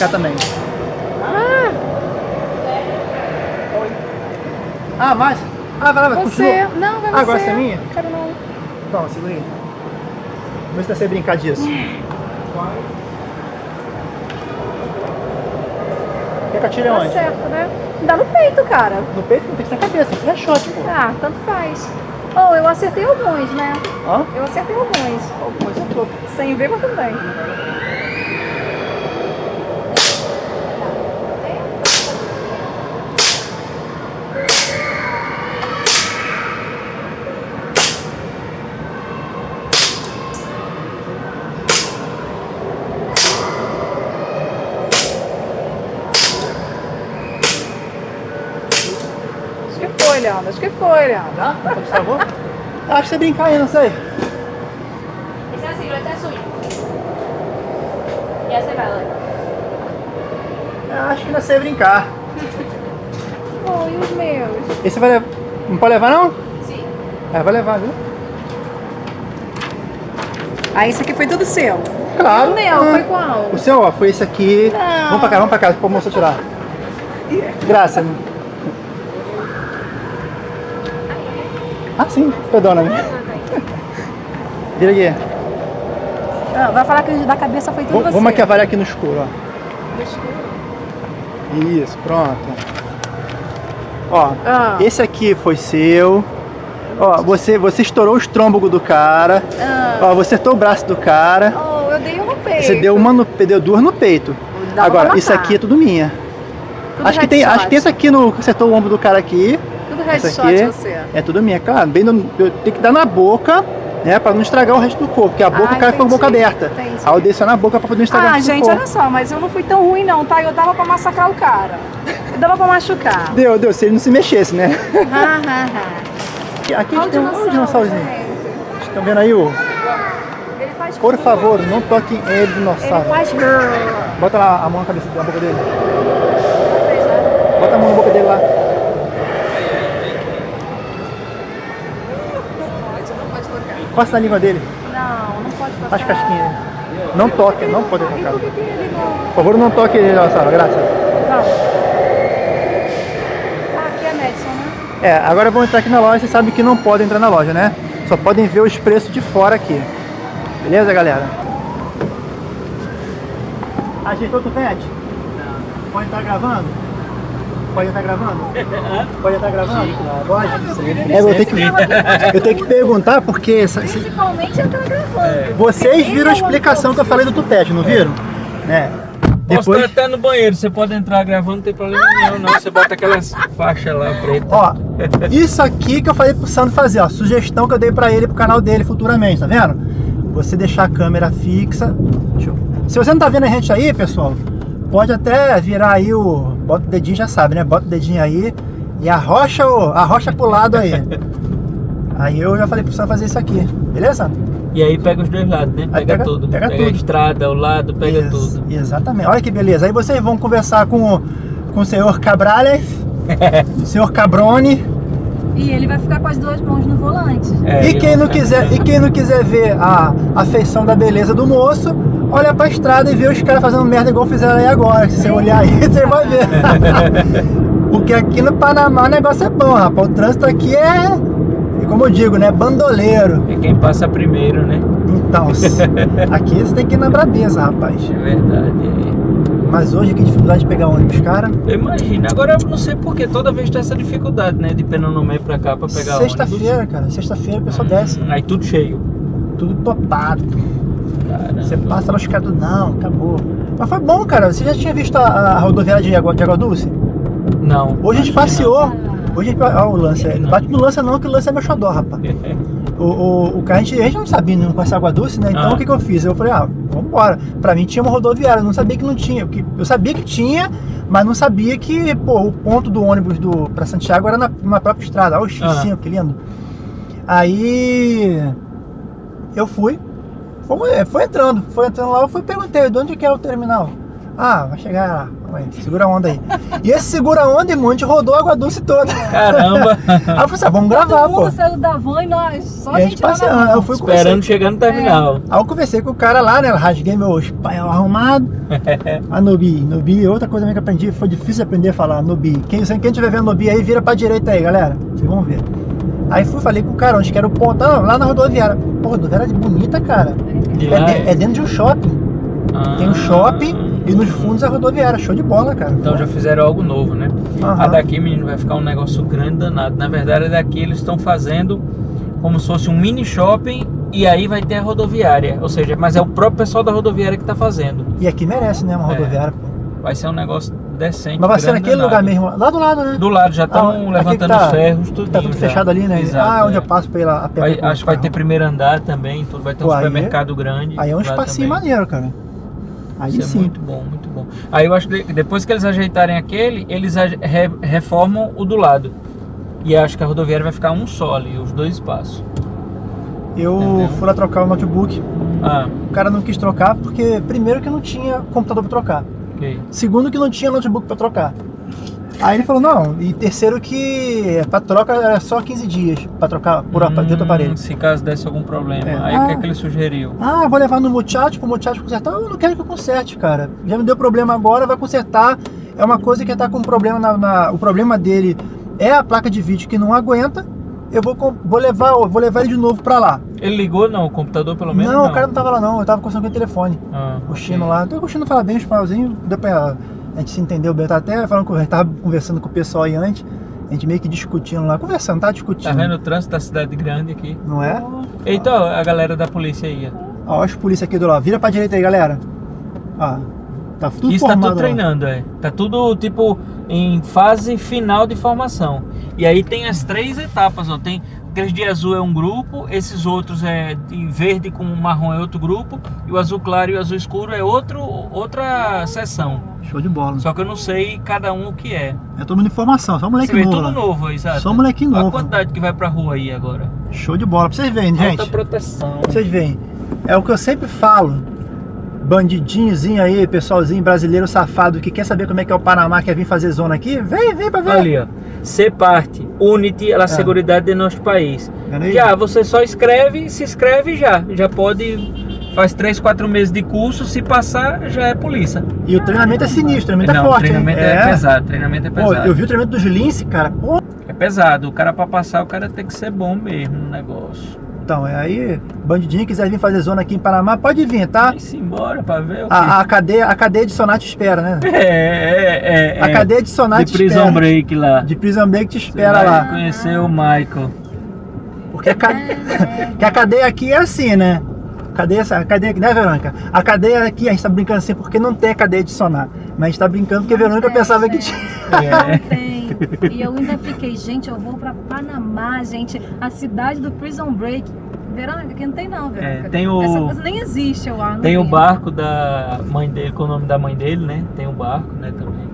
Brincar também. Ah, Ah, mais? Ah, vai lá, vai, você. continua. Não, vai Ah, você. agora essa é minha? Quero não. Toma, segura aí. Vamos ver se você brincar disso. Quer que atire Tá onde? certo, né? Dá no peito, cara. No peito não tem que ser na cabeça, isso é shot, pô. Ah, tanto faz. Oh, eu acertei alguns, né? Ó, Eu acertei alguns. coisa toda. Sem ver, mas também. Acho que foi, Leandro. Acho que foi, Leandro. Tá? Pode salvou? Acho que você brincar aí, não sei. Esse é a silueta é sua. E essa é vela. Eu acho que ainda sei brincar. Oh, e os meus? Esse vai levar. Não pode levar não? Sim. É, vai levar, viu? Ah, esse aqui foi tudo seu. Claro. O meu, Ah. foi qual? O seu, ó, foi esse aqui. Não. Vamos pra cá, vamos pra cá, pra moça tirar. Graça. Ah, sim, perdona-me. Vira aqui. Ah, vai falar que da cabeça foi tudo Vamos, você. vamos aqui avaliar aqui no escuro, ó. Isso, pronto. Ó, Ah. esse aqui foi seu. Ó, você, você estourou o estômago do cara. Ah. Ó, você acertou o braço do cara. Oh, eu dei um no peito. Você deu uma no, deu duas no peito. Dá Agora, isso aqui é tudo minha. Tudo acho que tem, acho que esse aqui no acertou o ombro do cara aqui Headshot aqui você. é tudo minha, claro. Bem no, eu tenho que dar na boca, né, para não estragar o resto do corpo, porque a boca Ah, o ficou com a boca aberta. entendi. Aí eu desci na boca para poder não estragar o Ah, resto do gente, corpo. olha só, mas eu não fui tão ruim não, tá? Eu dava pra massacrar o cara. Eu dava pra machucar. Deu, deu, se ele não se mexesse, né? Ah, ah, ah. Aqui a gente tem um o dinossaurozinho. gente. Estão vendo aí, o? Ele Por favor, não toquem ele, Ele dinossauro. faz... Bota lá a mão na cabeça na boca dele. Bota a mão na boca dele lá. Costa na língua dele, Não, não pode tocar. faz casquinha dele. Não toque, não pode tocar. por que que ele não... Por favor, não toque ele, dinossauro, graças. Ah, aqui é Madison, né? É, agora vamos entrar aqui na loja, vocês sabem que não podem entrar na loja, né? Só podem ver os preços de fora aqui. Beleza, galera? Ajeitou o pet? Não. Pode estar gravando? Pode estar gravando? Pode estar gravando? Pode? É, eu, tenho que, eu tenho que perguntar porque essa- Principalmente entrar gravando. vocês viram a explicação que eu falei do tupete, não viram? Né? Posso Depois, estar até no banheiro, você pode entrar gravando, não tem problema nenhum, não. Você bota aquelas faixas lá preta. ó, isso aqui que eu falei pro Sandro fazer, ó, sugestão que eu dei pra ele pro canal dele futuramente, tá vendo? Você deixar a câmera fixa. Deixa eu- Se você não tá vendo a gente aí, pessoal, pode até virar aí o. Bota o dedinho, já sabe, né? Bota o dedinho aí e arrocha, o, arrocha pro lado aí. Aí eu já falei pro Sandro fazer isso aqui, beleza? E aí pega os dois lados, né? Pega, pega- tudo. pega a tudo. estrada, o lado, pega Ex- tudo. Exatamente. Olha que beleza. Aí vocês vão conversar com o, com o senhor Cabrales, o senhor Cabrone. E ele vai ficar com as duas mãos no volante. É, e quem não quiser, e quem não quiser ver a, a feição da beleza do moço, olha pra estrada e vê os caras fazendo merda igual fizeram aí agora. Se você olhar aí, você vai ver. Porque aqui no Panamá o negócio é bom, rapaz. O trânsito aqui é, como eu digo, né? Bandoleiro. É quem passa primeiro, né? Então, aqui você tem que ir na brabeza, rapaz. É verdade. é. Mas hoje que dificuldade de pegar ônibus, cara. Eu imagino. Agora eu não sei porque toda vez tem essa dificuldade, né? De Penonomé pra cá pra pegar Sexta-feira, cara. Sexta-feira o pessoal ônibus. desce. Hum, Aí tudo cheio. Tudo topado. Caramba. Você passa lá os caras do não, acabou. Mas foi bom, cara. Você já tinha visto a, a rodoviária de Água, de Água Dulce? Não. Hoje a gente passeou. Hoje a gente. Olha o lance aí. Não. Bate no lance não, que o lance é meu xodó, rapaz. O, o, o cara, a gente, a gente não sabia, não conhece Água Dulce, né? Então Ah. o que, que eu fiz? Eu falei, ah, vambora. Pra mim tinha uma rodoviária, eu não sabia que não tinha. porque Eu sabia que tinha, mas não sabia que, pô, o ponto do ônibus do, pra Santiago era na, na própria estrada. Olha o X5, que lindo. Aí eu fui, fomos- é, foi entrando, foi entrando lá, eu fui perguntei, de onde que é o terminal? Ah, vai chegar lá. Vai, segura a onda aí. E esse segura a onda, irmão, a gente rodou a Água Doce toda. Caramba! Aí eu falei assim, ah, vamos gravar, Todo pô. mundo saiu da van e nós, só E a gente na passeando. Eu fui Esperando chegar no terminal. Aí eu conversei com o cara lá, né? Rasguei meu espanhol arrumado. A Nobi. Nobi, outra coisa também que eu aprendi, foi difícil aprender a falar Nobi. Quem, quem tiver vendo Nobi aí, vira pra direita aí, galera. Vocês vão ver. Aí fui, falei com o cara, onde que era o ponto? Ah, lá na rodoviária. Pô, rodoviária bonita, cara. É, de- é dentro de um shopping. Tem um Ah. shopping e nos fundos a rodoviária. Show de bola, cara. Então já fizeram algo novo, né? Aham. A daqui, menino, vai ficar um negócio grande danado. Na verdade, a daqui eles estão fazendo como se fosse um mini shopping e aí vai ter a rodoviária. Ou seja, mas é o próprio pessoal da rodoviária que tá fazendo. E aqui merece, né? Uma É. rodoviária. pô. Vai ser um negócio decente. Mas vai ser naquele lugar mesmo, lá do lado, né? Do lado, já estão Ah, levantando tá- os ferros, tudo. Tá tudo fechado ali, né? Exato, ah, onde é. eu passo lá a pé. Vai- acho que vai ter primeiro andar também, tudo. Vai ter um Pô, aí é- supermercado grande. Aí é um espacinho maneiro, cara. Aí Isso é sim. muito bom, muito bom. Aí eu acho que de- depois que eles ajeitarem aquele, eles re- reformam o do lado. E acho que a rodoviária vai ficar um só ali, os dois espaços. Eu Entendeu? fui lá trocar o notebook. Ah, O cara não quis trocar porque, primeiro, que não tinha computador pra trocar. Ok. Segundo, que não tinha notebook pra trocar. Aí ele falou: não. E terceiro, que pra troca era só 15 dias pra trocar por apa- de outro Hum, aparelho. Se caso desse algum problema. É. Aí o que é Ah. que ele sugeriu? Ah, vou levar no Muchacho pro Muchacho consertar. Eu não quero que eu conserte, cara. Já me deu problema agora, vai consertar. É uma coisa que tá com problema na, na- O problema dele é a placa de vídeo que não aguenta. Eu vou, vou levar, eu vou levar ele de novo pra lá. Ele ligou não, o computador pelo menos? não, o cara não tava lá não, eu tava conversando com o telefone. Ah, O. Chino lá. Então o Chino fala bem espanholzinho, deu pra. A gente se entendeu bem. Eu tava até falando. A gente tava conversando com o pessoal aí antes. A gente meio que discutindo lá, conversando, tá discutindo. Tá vendo o trânsito da cidade grande aqui? Não é? Eita, ó, a galera da polícia aí. ó. Ó, os polícia aqui do lado. Vira pra direita aí, galera. Ó. Tá tudo Isso tá tudo lá. treinando, é. Tá tudo tipo em fase final de formação. E aí tem as três etapas, ó. Tem aqueles de azul é um grupo, esses outros é de verde com marrom é outro grupo, e o azul claro e o azul escuro é outro, outra seção. Show de bola. Só que eu não sei cada um o que é. É todo mundo em formação, só moleque Você vê novo. tudo lá. novo sabe? Só moleque Olha a novo. quantidade que vai pra rua aí agora. Show de bola. Pra vocês verem, Alta gente. proteção. Vocês veem. É o que eu sempre falo. Bandidinhozinho aí, pessoalzinho brasileiro safado que quer saber como é que é o Panamá, quer vir fazer zona aqui, vem, vem pra ver. Ali, ó. Ser parte, unity à É. segurança de nosso país. Vendo aí? Já, você só escreve, se inscreve já. Já pode. Faz 3, 4 meses de curso, se passar, já é polícia. E o treinamento é sinistro, o treinamento Não, é forte. o treinamento hein? é, pesado, treinamento é Pô, pesado. eu vi o treinamento dos Lince, cara. Pô, É pesado. O cara pra passar, o cara tem que ser bom mesmo no negócio. Então, é aí, bandidinho quiser vir fazer zona aqui em Panamá, pode vir, tá? Vai-se embora pra ver o que. A, a cadeia, a cadeia de Sonat espera, né? É, é, é. A cadeia de Sonat de Prison espera. Break lá. De Prison Break te Você espera vai lá. conhecer o Michael. Porque a, ca- que a cadeia aqui é assim, né? Cadeia, a cadeia aqui, né, Verônica? A cadeia aqui, a gente tá brincando assim porque não tem a cadeia de sonar. Mas a gente tá brincando porque a Verônica pensava que é. tinha. É. E eu ainda fiquei, gente, eu vou pra Panamá, gente, a cidade do Prison Break. Verônica, aqui não tem não, Verônica. É, tem o- Essa coisa nem existe, eu acho. Tem o barco da mãe dele, com o nome da mãe dele, né? Tem o barco, né, também.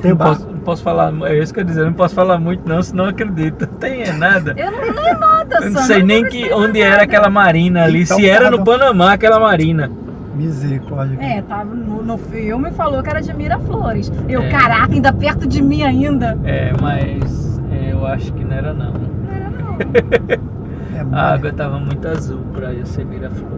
Tem o não, barco. posso, não posso falar, é isso que eu dizer, não posso falar muito não, senão eu acredito. Tem é nada. Eu não leio nada, Eu não sei nem que, onde nada. era aquela marina ali, Então se era tá no. Panamá aquela marina. Misericórdia. É, tava no, no filme falou que era de Miraflores. Eu, É. caraca, ainda perto de mim ainda. É, mas é, eu acho que não era não. Não era não. É, A água tava muito azul pra eu ser Miraflores.